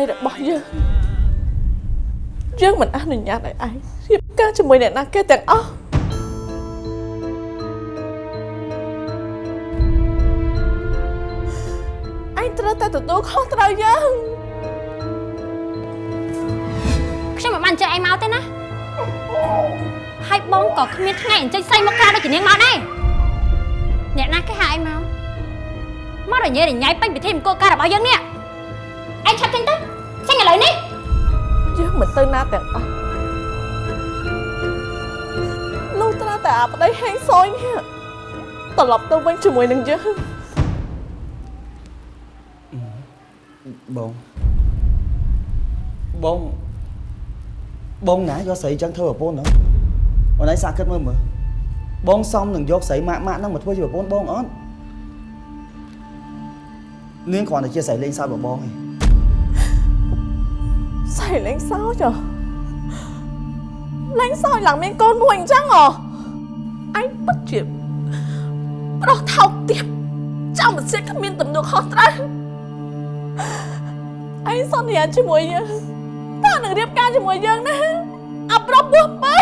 តីរបស់យើងយើងមិនអនុញ្ញាតឲ្យឯងរៀបការជាមួយអ្នកណាគេទាំងអស់ឯងត្រូវតែទទួលខុសត្រូវយើងខ្ញុំមិនបានអញ្ជើញឯងមកទេណាហើយបងក៏គ្មានថ្ងៃអញ្ជើញស្រីមកក្រៅដូចជានាងមកដែរអ្នកណាគេហៅឯងមកមករញ៉េរញ៉ៃពេញពិធីមង្គលការរបស់យើងនេះ ឯងឆាប់ចេញទៅចេញឥឡូវនេះយើងមិនទៅណាទាំងអស់លុះត្រាតែអាប្តីហេងសយនេះត្រឡប់ទៅវិញជាមួយនឹងយើងបងបងបងណាយកស្រីចឹងធ្វើប្រពន្ធហ្នឹងអូនឯងសាកគិតមើលមើលបងសំនឹងយកស្រីម៉ាក់ម៉ាក់ហ្នឹងមកធ្វើជាប្រពន្ធបងអត់នាងគ្រាន់តែជាស្រីលេងសើចរបស់បងឯង សៃលេងសើចហ៎លេងសើចឡើងមានកូនមួយអញ្ចឹងហ៎អញពិតជាប្រុសថោកទាបចាំមិនសៀតគ្មានទំនួលខុសត្រូវអញសន្យាជាមួយយើងតើនឹងរៀបការជាមួយយើងណាអាប្រុសពោះបើ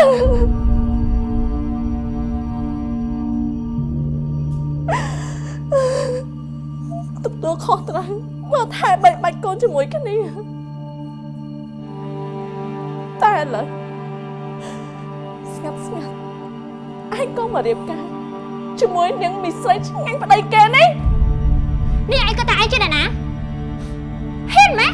ទទួលខុសត្រូវមើលថែបែកបាច់កូនជាមួយគ្នា តែឥឡូវស្ងាត់ស្ងាត់ឯងក៏មករៀបការជាមួយនឹងមីស្រីឆ្ងាញ់ប្តីគេនេះនេះឯងគាត់ថាឯងជាអ្នកណាហ៊ានម៉េះ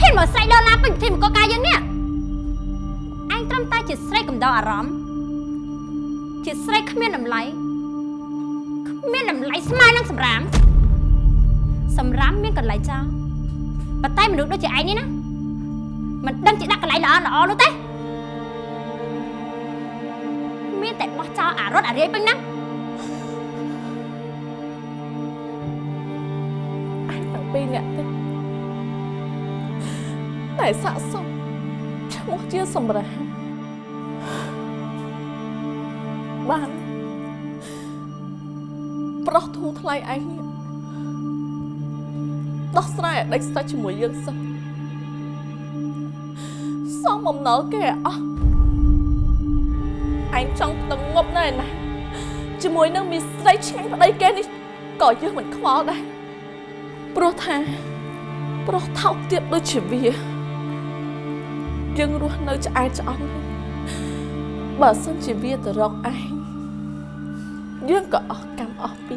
ហ៊ានមកស្រីដុល្លារពេញពិធីមង្គលការយើងនេះឯងត្រឹមតែជាស្រីកំដៅអារម្មណ៍ជាស្រីគ្មានតម្លៃគ្មានតម្លៃស្មើនឹងសម្រាមសម្រាមមានកន្លែងចោលប៉ុន្តែមនុស្សដូចជាឯងនេះណា មិនដឹងជាដាក់កន្លែងល្អល្អនោះទេមានតែបោះចោលអារត់អារាយពេញណាឯងទាំងពីរនាក់ទេតែស័កសមឈ្មោះជាសម្រាប់បានប្រុសធូរថ្លៃឯងនេះដោះស្រាយឲ្យដេចស្ដេចជាមួយយើងសិន សំបំណុលគេឲ្យអស់ឯងចង់ទៅងប់នៅឯណាជាមួយនឹងមីស្រីឆ្ងាញ់ប្តីគេនេះក៏យើងមិនខ្វល់ដែរព្រោះថាប្រុសថោកទៀតដូចជាវាយើងរស់នៅឆ្អែតឆ្អន់បើសិនជាវាទៅរកឯងយើងក៏អស់កម្មអស់ពី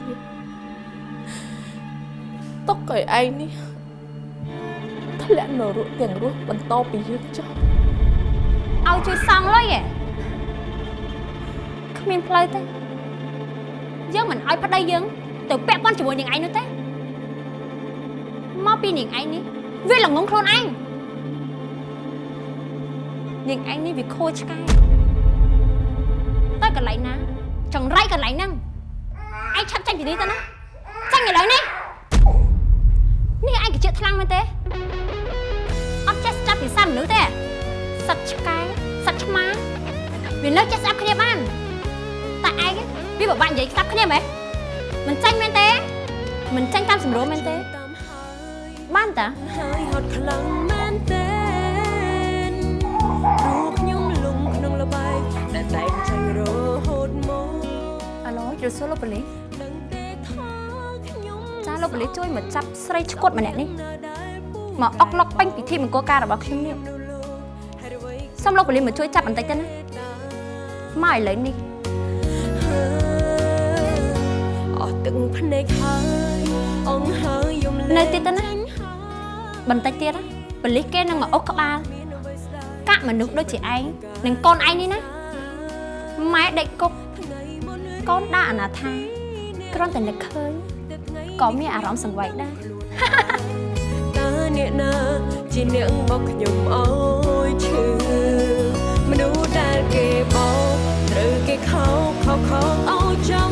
ទុកឲ្យឯងនេះធ្លាក់នៅរស់ទាំងរស់បន្តពីយើងចុះ ឲ្យជួយសង់លុយឯងគ្មានផ្លូវទេយើងមិនឲ្យប្តីយើងទៅពាក់ព័ន្ធជាមួយនាងឯងនោះទេមកពីនាងឯងនេះវាល្ងងខ្លួនឯងនាងឯងនេះវាខូចឆ្កែទៅកន្លែងណាចង្រៃកន្លែងហ្នឹងឯងឆាប់ចាញ់ពីនេះទៅណាចាញ់ឥឡូវនេះនេះឯងក៏ជាខ្លាំងមែនទេអត់ចេះស្ដាប់ភាសាមនុស្សទេ វានៅចេះស្ដាប់គ្នាបានតែឯងវាពិបាកនិយាយស្ដាប់គ្នាមែនមិនចាញ់មែនទេមិនចាញ់តាមសម្រួលមែនទេបានតាហើយហត់ខ្លាំងមែនទេព្រោះខ្ញុំលំក្នុងលបែងដែលតែងចាញ់រហូតមកអាឡូជិះសួរលោកប៉ូលីសដឹងទេថាខ្ញុំចាលោកប៉ូលីសជួយមកចាប់ស្រីឈួតម្នាក់នេះនៅដែលពូមកអុកឡុកពេញពិធីមង្គលការរបស់ខ្ញុំនេះនៅលោកហេតុអ្វីសូមលោកប៉ូលីសមកជួយចាប់បន្តិចទៅណា មកឥឡូវនេះអស់ទឹកភ្នែកហើយអងហើយយំលេងនៅទៀតទៅណាចាញ់ហើយបន្តិចទៀតណាប៉ូលីសគេនឹងមកអុកក្បាលមានអ្វីស្ដាប់កាក់មនុស្សដូចជាឯងនិងកូនឯងនេះណាម៉ែដេកគប់ថ្ងៃមុនកូនដាក់អនាថាគ្រាន់តែនឹកឃើញទឹកថ្ងៃក៏មានអារម្មណ៍សង្វេគដែរតើអ្នកណាជាអ្នកមកខ្ញុំអើយឈឺ កខោកខោ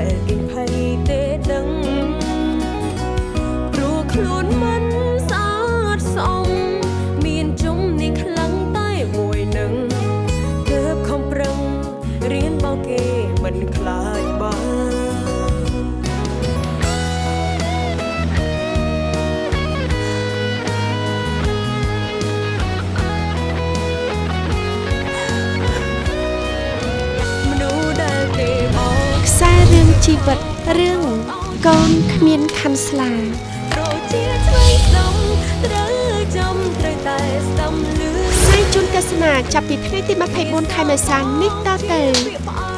ប្រឿងជីវិតរឿងកូនគ្មានខណ្ឌស្លារជាឆ្វេងស្ដំត្រូវចំត្រូវតែស្ដំលឺផ្សាយជូនទស្សនាចាប់ពីថ្ងៃទី24ខែមេសានេះតទៅពាក្យផ្អ